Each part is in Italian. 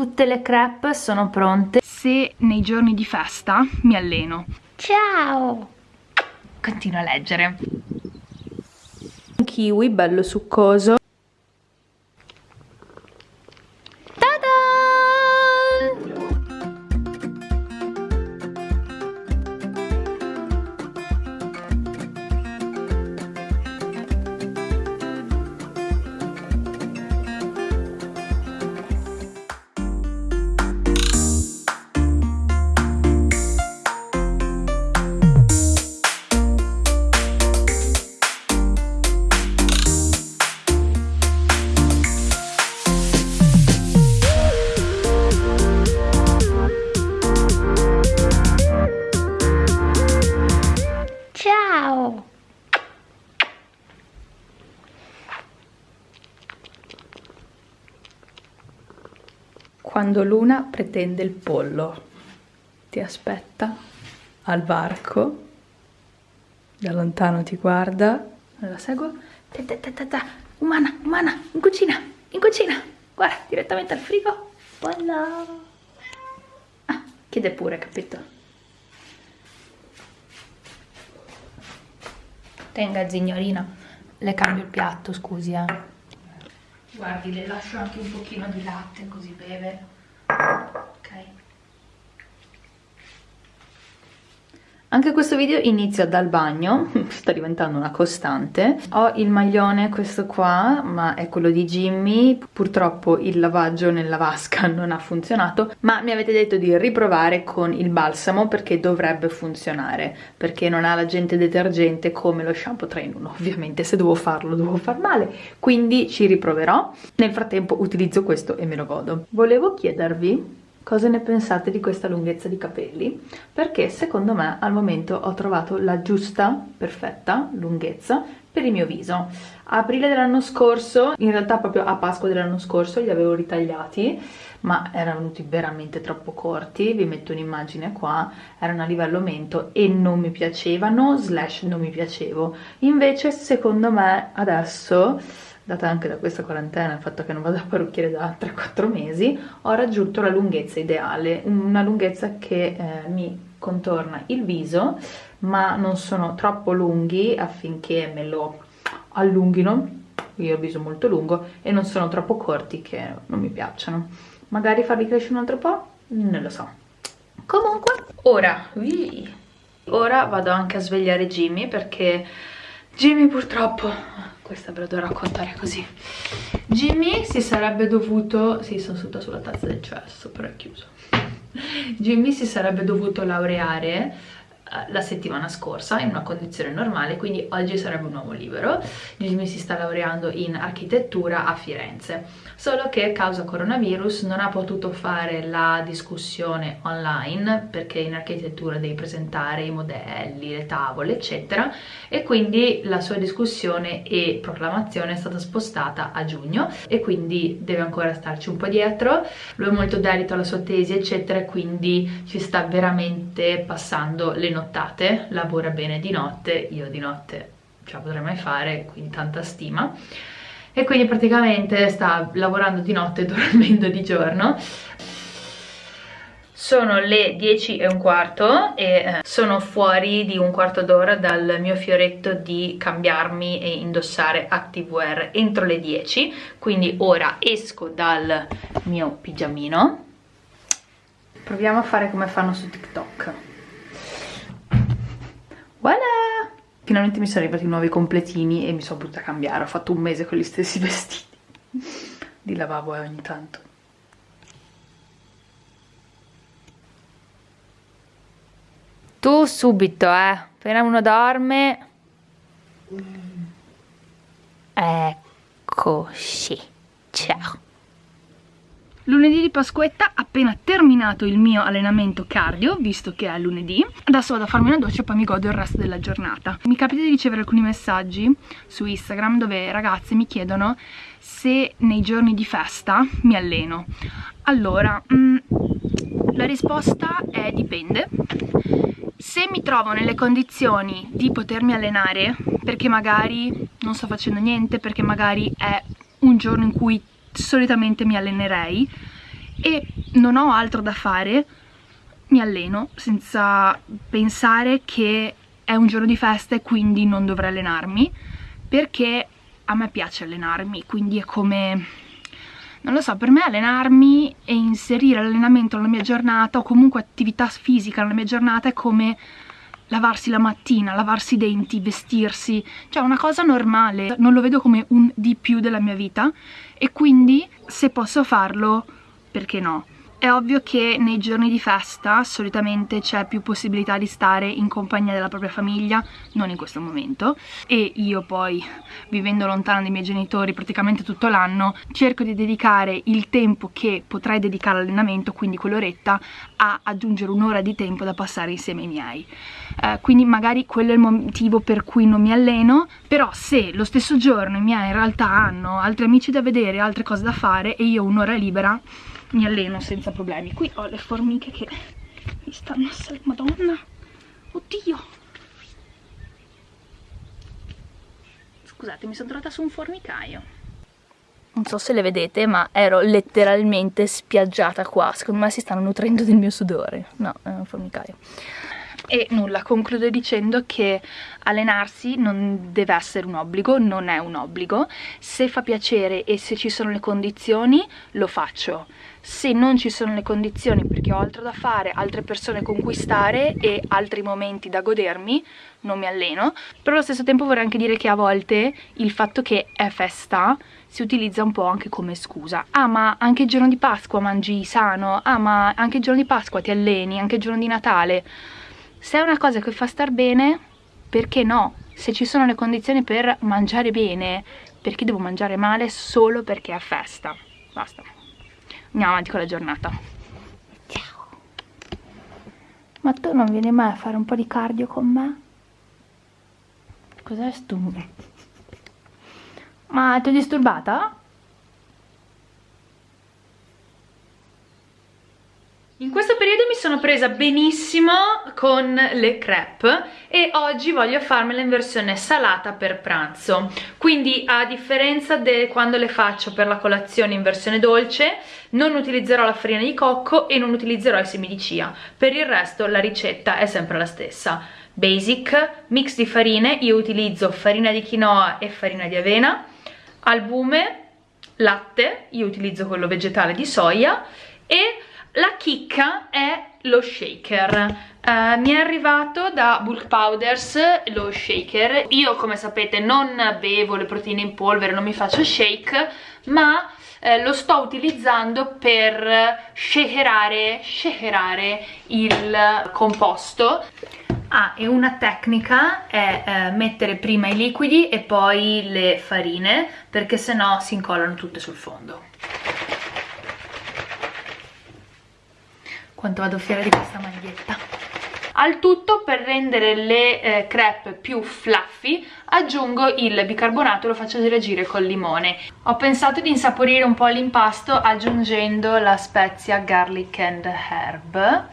Tutte le crepe sono pronte. Se nei giorni di festa mi alleno. Ciao! Continuo a leggere. Un kiwi bello succoso. Quando Luna pretende il pollo. Ti aspetta al varco, da lontano ti guarda, la seguo, ta ta ta ta umana, umana, in cucina, in cucina, guarda, direttamente al frigo, voilà. Ah, chiede pure, capito? Tenga, signorina, le cambio il piatto, scusi, eh. Guardi, le lascio anche un pochino di latte così beve. Anche questo video inizia dal bagno, sta diventando una costante. Ho il maglione, questo qua, ma è quello di Jimmy. Purtroppo il lavaggio nella vasca non ha funzionato, ma mi avete detto di riprovare con il balsamo perché dovrebbe funzionare, perché non ha l'agente detergente come lo shampoo 3 in 1. Ovviamente se devo farlo devo far male, quindi ci riproverò. Nel frattempo utilizzo questo e me lo godo. Volevo chiedervi cosa ne pensate di questa lunghezza di capelli? Perché secondo me al momento ho trovato la giusta, perfetta lunghezza per il mio viso. A aprile dell'anno scorso, in realtà proprio a Pasqua dell'anno scorso li avevo ritagliati ma erano venuti veramente troppo corti, vi metto un'immagine qua, erano a livello mento e non mi piacevano, slash non mi piacevo. Invece secondo me adesso data anche da questa quarantena, il fatto che non vado a parrucchiere da 3-4 mesi, ho raggiunto la lunghezza ideale, una lunghezza che eh, mi contorna il viso, ma non sono troppo lunghi affinché me lo allunghino, io ho il viso molto lungo, e non sono troppo corti che non mi piacciono. Magari farli crescere un altro po'? Non lo so. Comunque, ora, ora vado anche a svegliare Jimmy perché Jimmy purtroppo questa ve la devo raccontare così. Jimmy si sarebbe dovuto sì sono seduta sulla tazza del cesso però è chiuso. Jimmy si sarebbe dovuto laureare la settimana scorsa in una condizione normale quindi oggi sarebbe un uomo libero Jimmy si sta laureando in architettura a Firenze. Solo che causa coronavirus non ha potuto fare la discussione online perché in architettura devi presentare i modelli, le tavole eccetera e quindi la sua discussione e proclamazione è stata spostata a giugno e quindi deve ancora starci un po' dietro. Lui è molto dedito alla sua tesi eccetera quindi ci sta veramente passando le notizie nottate, lavora bene di notte, io di notte ce la potrei mai fare, quindi tanta stima. E quindi praticamente sta lavorando di notte e dormendo di giorno. Sono le 10 e un quarto e eh, sono fuori di un quarto d'ora dal mio fioretto di cambiarmi e indossare activewear entro le 10 quindi ora esco dal mio pigiamino. Proviamo a fare come fanno su TikTok Voilà! Finalmente mi sono arrivati nuovi completini e mi sono potuta cambiare. Ho fatto un mese con gli stessi vestiti. Di lavabo eh, ogni tanto. Tu subito, eh. Appena uno dorme... Eccoci. Ciao. Lunedì di Pasquetta, appena terminato il mio allenamento cardio, visto che è lunedì, adesso vado a farmi una doccia e poi mi godo il resto della giornata. Mi capita di ricevere alcuni messaggi su Instagram dove ragazze mi chiedono se nei giorni di festa mi alleno. Allora, mm, la risposta è dipende. Se mi trovo nelle condizioni di potermi allenare, perché magari non sto facendo niente, perché magari è un giorno in cui solitamente mi allenerei e non ho altro da fare, mi alleno senza pensare che è un giorno di festa e quindi non dovrei allenarmi, perché a me piace allenarmi, quindi è come... Non lo so, per me allenarmi e inserire l'allenamento nella mia giornata o comunque attività fisica nella mia giornata è come lavarsi la mattina, lavarsi i denti, vestirsi, cioè una cosa normale, non lo vedo come un di più della mia vita. E quindi se posso farlo, perché no? È ovvio che nei giorni di festa solitamente c'è più possibilità di stare in compagnia della propria famiglia, non in questo momento, e io poi, vivendo lontana dai miei genitori praticamente tutto l'anno, cerco di dedicare il tempo che potrei dedicare all'allenamento, quindi quell'oretta, a aggiungere un'ora di tempo da passare insieme ai miei. Eh, quindi magari quello è il motivo per cui non mi alleno, però se lo stesso giorno i miei in realtà hanno altri amici da vedere, altre cose da fare e io ho un'ora libera, mi alleno senza problemi. Qui ho le formiche che mi stanno a salire madonna. Oddio. Scusate mi sono trovata su un formicaio. Non so se le vedete ma ero letteralmente spiaggiata qua. Secondo me si stanno nutrendo del mio sudore. No, è un formicaio e nulla, concludo dicendo che allenarsi non deve essere un obbligo, non è un obbligo, se fa piacere e se ci sono le condizioni lo faccio, se non ci sono le condizioni perché ho altro da fare, altre persone con cui e altri momenti da godermi, non mi alleno, però allo stesso tempo vorrei anche dire che a volte il fatto che è festa si utilizza un po' anche come scusa. Ah ma anche il giorno di Pasqua mangi sano, ah ma anche il giorno di Pasqua ti alleni, anche il giorno di Natale se è una cosa che fa star bene, perché no? Se ci sono le condizioni per mangiare bene, perché devo mangiare male solo perché è festa? Basta. Andiamo avanti con la giornata. Ciao. Ma tu non vieni mai a fare un po' di cardio con me? Cos'è stu? Ma ti ho disturbata? In questo periodo mi sono presa benissimo con le crepe e oggi voglio farmela in versione salata per pranzo. Quindi a differenza di quando le faccio per la colazione in versione dolce non utilizzerò la farina di cocco e non utilizzerò i semi di chia. Per il resto la ricetta è sempre la stessa. Basic, mix di farine, io utilizzo farina di quinoa e farina di avena. Albume, latte, io utilizzo quello vegetale di soia e la chicca è lo shaker. Uh, mi è arrivato da Bulk Powders lo shaker. Io come sapete non bevo le proteine in polvere non mi faccio shake ma eh, lo sto utilizzando per shakerare, shakerare il composto. Ah, e una tecnica è eh, mettere prima i liquidi e poi le farine, perché sennò si incollano tutte sul fondo. Quanto vado fiera di questa maglietta. Al tutto per rendere le eh, crepe più fluffy aggiungo il bicarbonato e lo faccio reagire col limone. Ho pensato di insaporire un po' l'impasto aggiungendo la spezia garlic and herb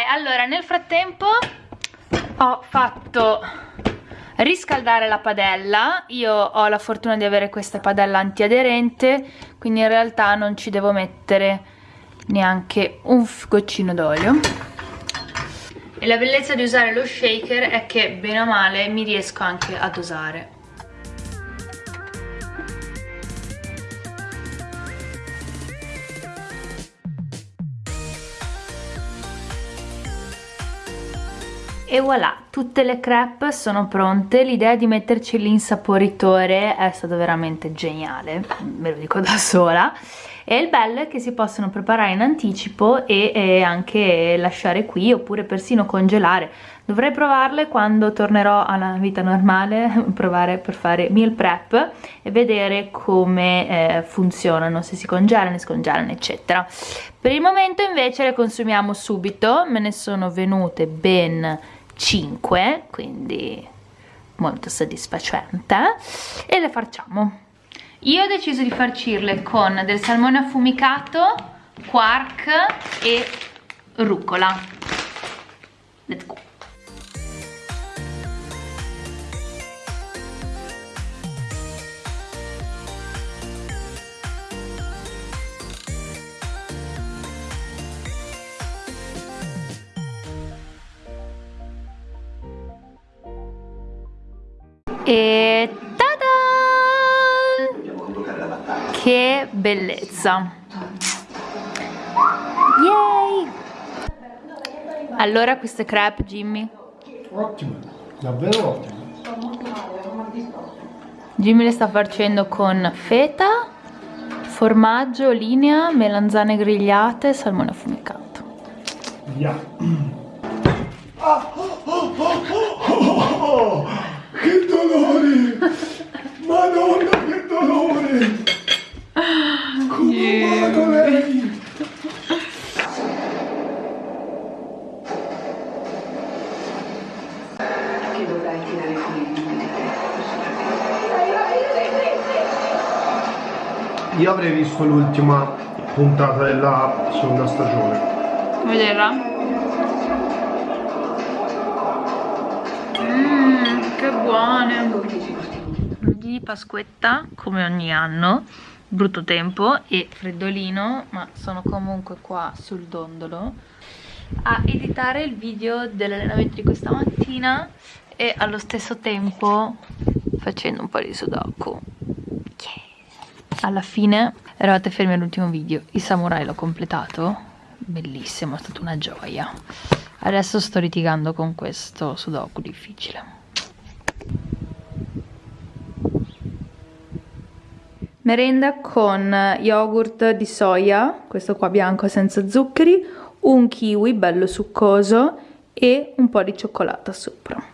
allora nel frattempo ho fatto riscaldare la padella. Io ho la fortuna di avere questa padella antiaderente quindi in realtà non ci devo mettere neanche un goccino d'olio. E la bellezza di usare lo shaker è che bene o male mi riesco anche a dosare e voilà tutte le crepe sono pronte. L'idea di metterci l'insaporitore è stato veramente geniale me lo dico da sola. E il bello è che si possono preparare in anticipo e, e anche lasciare qui oppure persino congelare. Dovrei provarle quando tornerò alla vita normale provare per fare meal prep e vedere come eh, funzionano se si congelano, scongelano eccetera. Per il momento invece le consumiamo subito me ne sono venute ben 5 quindi molto soddisfacente. E le facciamo io ho deciso di farcirle con del salmone affumicato quark e rucola. Let's go E tada! Che bellezza! Yay! Allora queste crepe, Jimmy? Ottime, davvero ottime. Jimmy le sta facendo con feta, formaggio, linea, melanzane grigliate e salmone affumicato. Via. Ah, oh, oh, oh, dolore! Madonna, che dolore! Come ha amato lei! che dovrai tirare fuori il nome Io avrei visto l'ultima puntata della seconda stagione. Vederla? Di Pasquetta, come ogni anno, brutto tempo e freddolino, ma sono comunque qua sul dondolo a editare il video dell'allenamento di questa mattina e allo stesso tempo facendo un po' di sudoku. Yeah. Alla fine eravate fermi all'ultimo video, il samurai l'ho completato, bellissimo, è stata una gioia. Adesso sto litigando con questo sudoku difficile. Merenda con yogurt di soia, questo qua bianco senza zuccheri, un kiwi bello succoso e un po' di cioccolata sopra.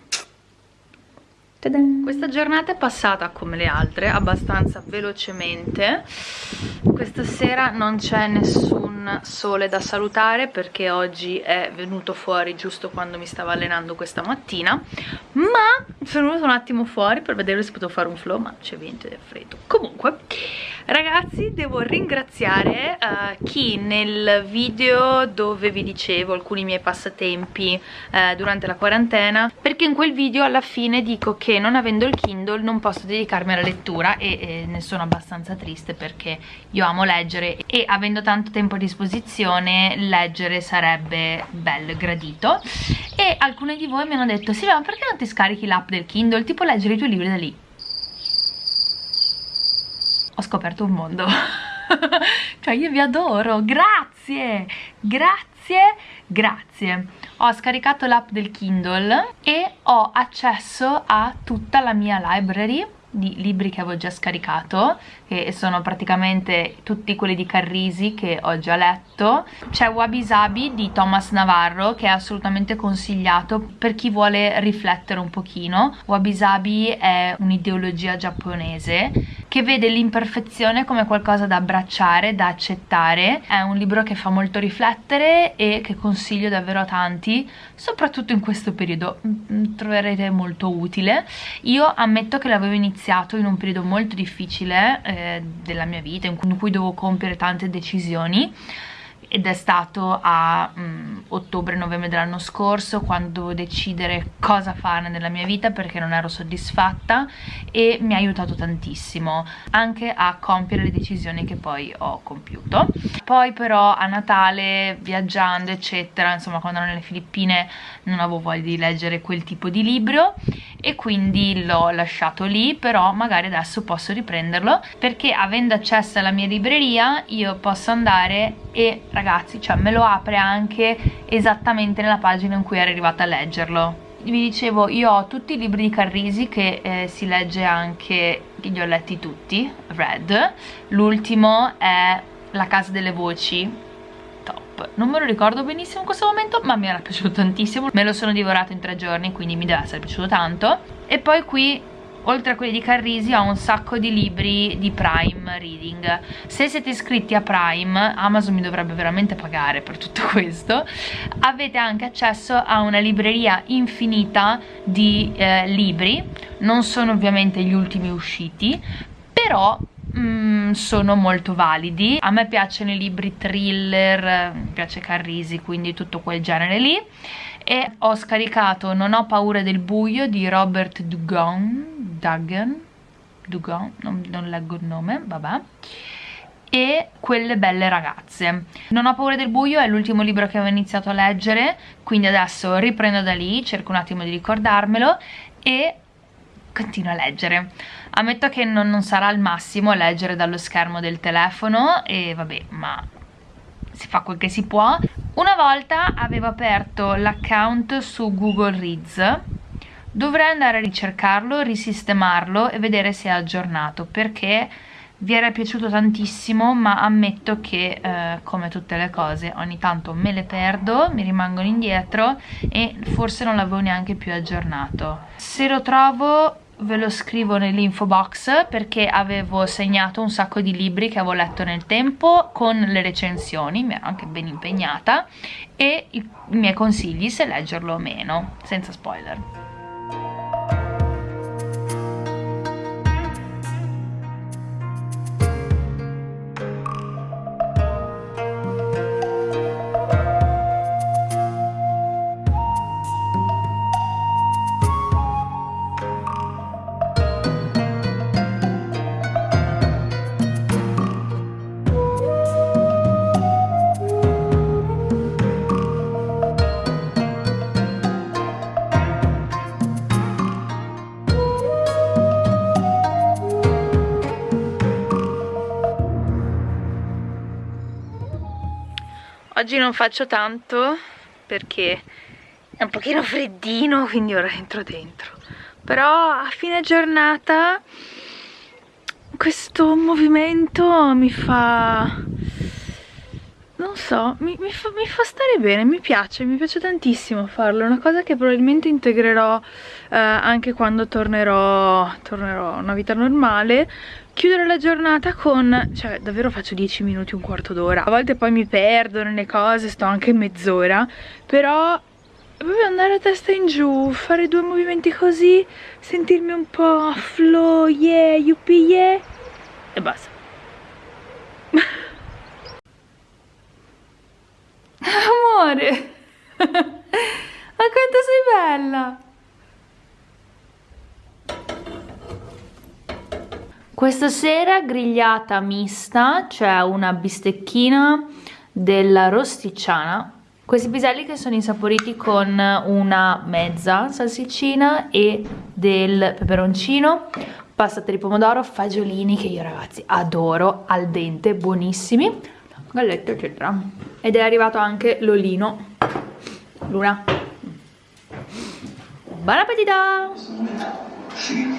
Questa giornata è passata come le altre, abbastanza velocemente. Questa sera non c'è nessun sole da salutare perché oggi è venuto fuori giusto quando mi stavo allenando questa mattina, ma sono venuto un attimo fuori per vedere se potevo fare un flow, ma c'è vento ed è freddo. Comunque, ragazzi, devo ringraziare uh, chi nel video dove vi dicevo alcuni miei passatempi uh, durante la quarantena, perché in quel video alla fine dico che non avendo il Kindle non posso dedicarmi alla lettura e, e ne sono abbastanza triste perché io amo leggere e avendo tanto tempo a disposizione leggere sarebbe bello e gradito. E alcuni di voi mi hanno detto Silvia ma perché non ti scarichi l'app del Kindle? Tipo leggere i tuoi libri da lì. Ho scoperto un mondo. Cioè io vi adoro. Grazie! Grazie grazie ho scaricato l'app del Kindle e ho accesso a tutta la mia library di libri che avevo già scaricato che sono praticamente tutti quelli di Carrisi che ho già letto. C'è Wabi Sabi di Thomas Navarro che è assolutamente consigliato per chi vuole riflettere un pochino. Wabi Sabi è un'ideologia giapponese che vede l'imperfezione come qualcosa da abbracciare, da accettare. È un libro che fa molto riflettere e che consiglio davvero a tanti soprattutto in questo periodo. Troverete molto utile. Io ammetto che l'avevo iniziato in un periodo molto difficile eh, della mia vita in cui dovevo compiere tante decisioni. Ed è stato a um, ottobre-novembre dell'anno scorso quando dovevo decidere cosa fare nella mia vita perché non ero soddisfatta e mi ha aiutato tantissimo anche a compiere le decisioni che poi ho compiuto. Poi però a Natale viaggiando eccetera insomma quando ero nelle Filippine non avevo voglia di leggere quel tipo di libro e quindi l'ho lasciato lì però magari adesso posso riprenderlo perché avendo accesso alla mia libreria io posso andare e ragazzi cioè me lo apre anche esattamente nella pagina in cui ero arrivata a leggerlo. Vi dicevo io ho tutti i libri di Carrisi che eh, si legge anche che li ho letti tutti Red. L'ultimo è La casa delle voci non me lo ricordo benissimo in questo momento ma mi era piaciuto tantissimo. Me lo sono divorato in tre giorni quindi mi deve essere piaciuto tanto. E poi qui oltre a quelli di Carrisi ho un sacco di libri di Prime Reading. Se siete iscritti a Prime Amazon mi dovrebbe veramente pagare per tutto questo. Avete anche accesso a una libreria infinita di eh, libri. Non sono ovviamente gli ultimi usciti però mm, sono molto validi. A me piacciono i libri thriller mi piace Carrisi quindi tutto quel genere lì. E ho scaricato Non ho paura del buio di Robert Dugan Dugan, Dugan? Non, non leggo il nome, vabbè. E Quelle belle ragazze. Non ho paura del buio è l'ultimo libro che avevo iniziato a leggere, quindi adesso riprendo da lì, cerco un attimo di ricordarmelo e continuo a leggere. Ammetto che non, non sarà il massimo leggere dallo schermo del telefono e vabbè, ma si fa quel che si può. Una volta avevo aperto l'account su Google Reads dovrei andare a ricercarlo, risistemarlo e vedere se è aggiornato perché vi era piaciuto tantissimo ma ammetto che eh, come tutte le cose ogni tanto me le perdo, mi rimangono indietro e forse non l'avevo neanche più aggiornato. Se lo trovo ve lo scrivo nell'info box perché avevo segnato un sacco di libri che avevo letto nel tempo con le recensioni, mi ero anche ben impegnata e i miei consigli se leggerlo o meno, senza spoiler. Oggi non faccio tanto perché è un pochino freddino, quindi ora entro dentro. Però a fine giornata questo movimento mi fa... Non so, mi, mi, fa, mi, fa, stare bene, mi piace, mi piace tantissimo farlo. È una cosa che probabilmente integrerò eh, anche quando tornerò, tornerò a una vita normale chiudere la giornata con, cioè davvero faccio 10 minuti, un quarto d'ora a volte poi mi perdo nelle cose, sto anche mezz'ora però proprio andare a testa in giù, fare due movimenti così sentirmi un po' flow, yeah, yuppie, yeah e basta amore. Ma quanto sei bella. Questa sera grigliata mista, cioè una bistecchina della rosticciana. Questi piselli che sono insaporiti con una mezza salsiccina e del peperoncino, passata di pomodoro, fagiolini che io ragazzi adoro, al dente, buonissimi, gallette eccetera. Ed è arrivato anche l'olino. Luna. Buon appetito! Sì,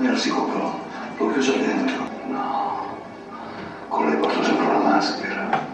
ero sicuro. L'ho chiuso dentro? No. Con lei porto sempre una maschera.